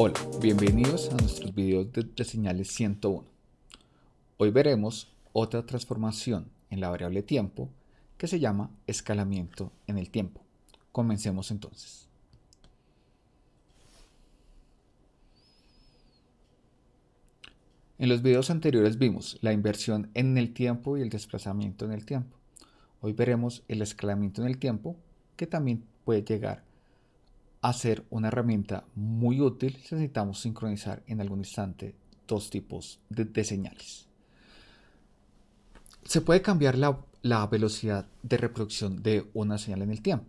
Hola, bienvenidos a nuestros videos de, de, señales 101. Hoy veremos otra transformación en la variable tiempo que se llama escalamiento en el tiempo. Comencemos entonces. En los videos anteriores vimos la inversión en el tiempo y el desplazamiento en el tiempo. Hoy veremos el escalamiento en el tiempo que también puede llegar a ser una herramienta muy útil si necesitamos sincronizar en algún instante dos tipos de, señales. Se puede cambiar la, velocidad de reproducción de una señal en el tiempo.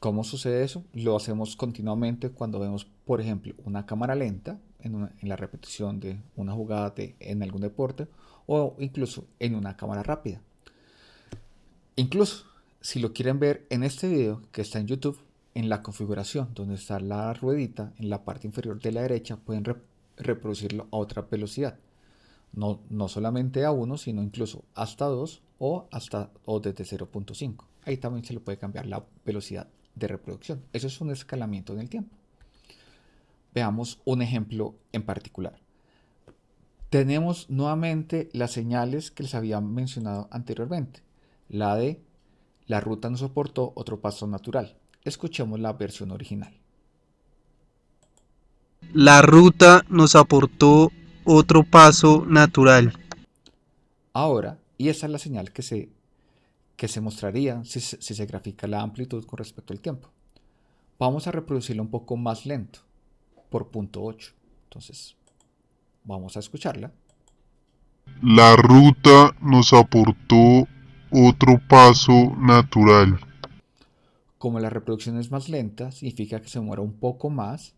¿Cómo sucede eso? Lo hacemos continuamente cuando vemos, por ejemplo, una cámara lenta en, la repetición de una jugada en algún deporte o incluso en una cámara rápida. Incluso, si lo quieren ver en este video que está en YouTube, en la configuración donde está la ruedita en la parte inferior de la derecha pueden re reproducirlo a otra velocidad. No, no solamente a 1, sino incluso hasta 2 o, hasta, o desde 0.5. Ahí también se le puede cambiar la velocidad de reproducción. Eso es un escalamiento en el tiempo. Veamos un ejemplo en particular. Tenemos nuevamente las señales que les había mencionado anteriormente. La de la ruta no soportó otro paso natural. Escuchemos la versión original. La ruta nos aportó otro paso natural. Ahora, y esa es la señal que se, que se mostraría si, si se grafica la amplitud con respecto al tiempo. Vamos a reproducirlo un poco más lento, por punto 8. Entonces, vamos a escucharla. La ruta nos aportó otro paso natural. Como la reproducción es más lenta, significa que se demora un poco más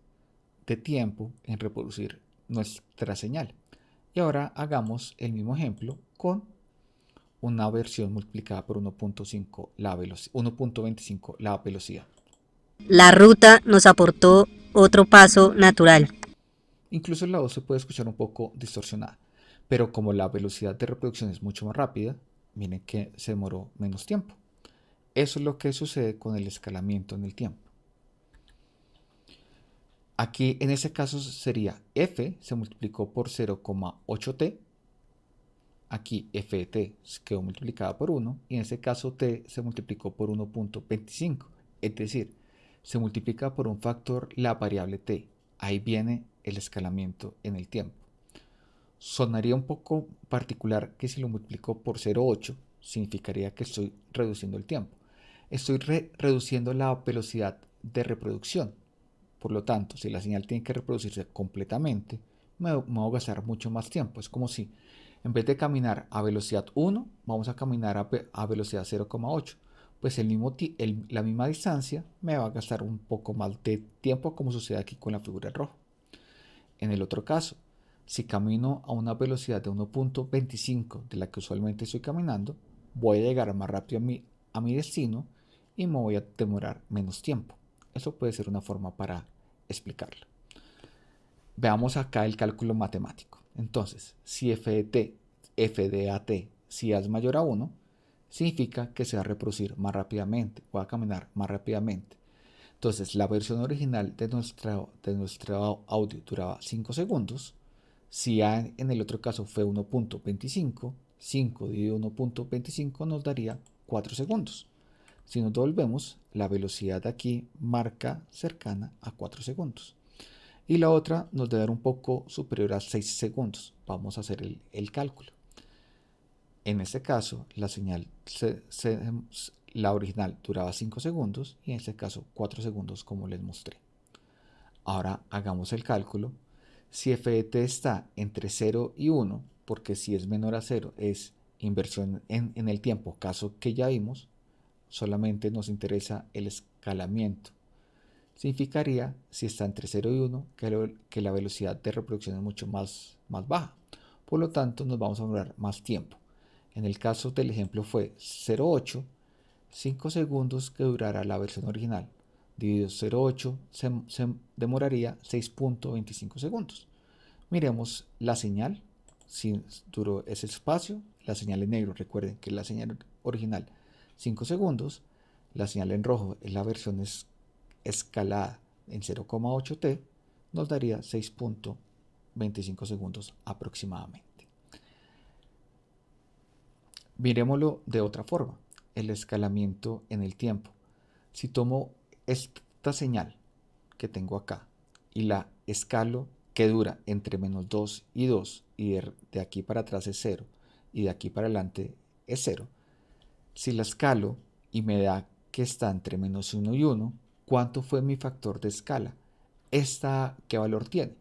de tiempo en reproducir nuestra señal. Y ahora hagamos el mismo ejemplo con una versión multiplicada por 1.5 la 1.25 la velocidad. La ruta nos aportó otro paso natural. Incluso la voz se puede escuchar un poco distorsionada, pero como la velocidad de reproducción es mucho más rápida, miren que se demoró menos tiempo. Eso es lo que sucede con el escalamiento en el tiempo. Aquí en ese caso sería f se multiplicó por 0,8t. Aquí f de t quedó multiplicada por 1 y en ese caso t se multiplicó por 1.25. Es decir, se multiplica por un factor la variable t. Ahí viene el escalamiento en el tiempo. Sonaría un poco particular que si lo multiplico por 0,8 significaría que estoy reduciendo el tiempo estoy re reduciendo la velocidad de reproducción. Por lo tanto, si la señal tiene que reproducirse completamente, me, voy a gastar mucho más tiempo. Es como si en vez de caminar a velocidad 1, vamos a caminar a, velocidad 0,8. Pues el mismo la misma distancia me va a gastar un poco más de tiempo como sucede aquí con la figura en rojo. En el otro caso, si camino a una velocidad de 1.25 de la que usualmente estoy caminando, voy a llegar más rápido a mi, a mi destino y me voy a demorar menos tiempo. Eso puede ser una forma para explicarlo. Veamos acá el cálculo matemático. Entonces, si f de t, f de at, si a es mayor a 1, significa que se va a reproducir más rápidamente, va a caminar más rápidamente. Entonces, la versión original de nuestro, de nuestro audio duraba 5 segundos. Si A en el otro caso fue 1.25, 5 dividido 1.25 nos daría 4 segundos. Si nos devolvemos, la velocidad aquí marca cercana a 4 segundos. Y la otra nos debe dar un poco superior a 6 segundos. Vamos a hacer el, cálculo. En este caso, la señal, se, se, la original duraba 5 segundos y en este caso 4 segundos como les mostré. Ahora hagamos el cálculo. Si f de t está entre 0 y 1, porque si es menor a 0 es inversión en, en el tiempo, caso que ya vimos, solamente nos interesa el escalamiento. Significaría, si está entre 0 y 1, que, la velocidad de reproducción es mucho más, más baja. Por lo tanto, nos vamos a demorar más tiempo. En el caso del ejemplo fue 0,8, 5 segundos que durará la versión original. Dividido 0,8 se, se demoraría 6.25 segundos. Miremos la señal. Si duró ese espacio, la señal en negro, recuerden que la señal original 5 segundos. La señal en rojo es la versión es escalada en 0,8t nos daría 6.25 segundos aproximadamente. Miremoslo de otra forma, el escalamiento en el tiempo. Si tomo esta señal que tengo acá y la escalo que dura entre menos 2 y 2 y de, aquí para atrás es 0 y de aquí para adelante es 0. Si la escalo y me da que está entre menos 1 y 1, ¿cuánto fue mi factor de escala? ¿Esta qué valor tiene?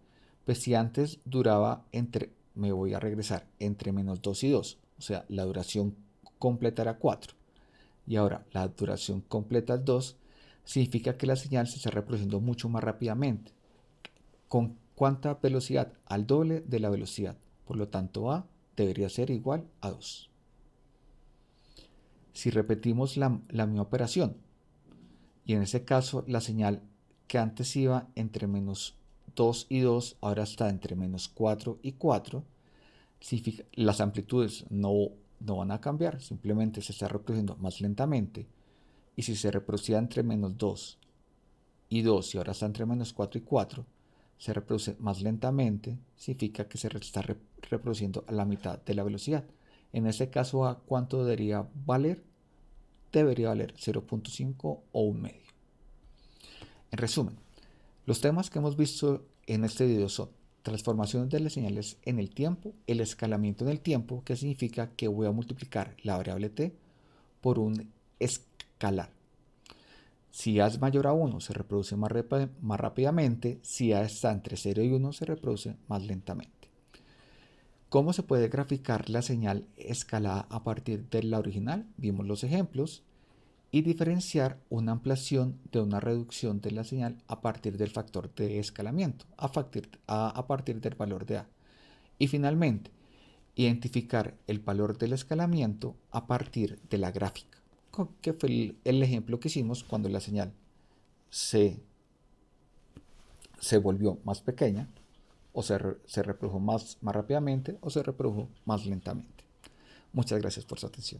Pues si antes duraba entre, me voy a regresar entre menos 2 y 2, o sea, la duración completa era 4 y ahora la duración completa es 2, significa que la señal se está reproduciendo mucho más rápidamente. ¿Con cuánta velocidad? Al doble de la velocidad. Por lo tanto, A debería ser igual a 2. Si repetimos la, la misma operación, y en ese caso la señal que antes iba entre menos 2 y 2, ahora está entre menos 4 y 4, las amplitudes no, no van a cambiar, simplemente se está reproduciendo más lentamente. Y si se reproducía entre menos 2 y 2 y ahora está entre menos 4 y 4, se reproduce más lentamente, significa que se está reproduciendo a la mitad de la velocidad. En este caso, ¿a cuánto debería valer? Debería valer 0.5 o un medio. En resumen, los temas que hemos visto en este video son transformaciones de las señales en el tiempo, el escalamiento en el tiempo, que significa que voy a multiplicar la variable t por un escalar. Si A es mayor a 1 se reproduce más, más rápidamente, si A está entre 0 y 1 se reproduce más lentamente. ¿Cómo se puede graficar la señal escalada a partir de la original? Vimos los ejemplos y diferenciar una ampliación de una reducción de la señal a partir del factor de escalamiento, a partir, del valor de A. Y finalmente, identificar el valor del escalamiento a partir de la gráfica, que fue el, ejemplo que hicimos cuando la señal se, se volvió más pequeña, o se, reprodujo más, más rápidamente, o se reprodujo más lentamente. Muchas gracias por su atención.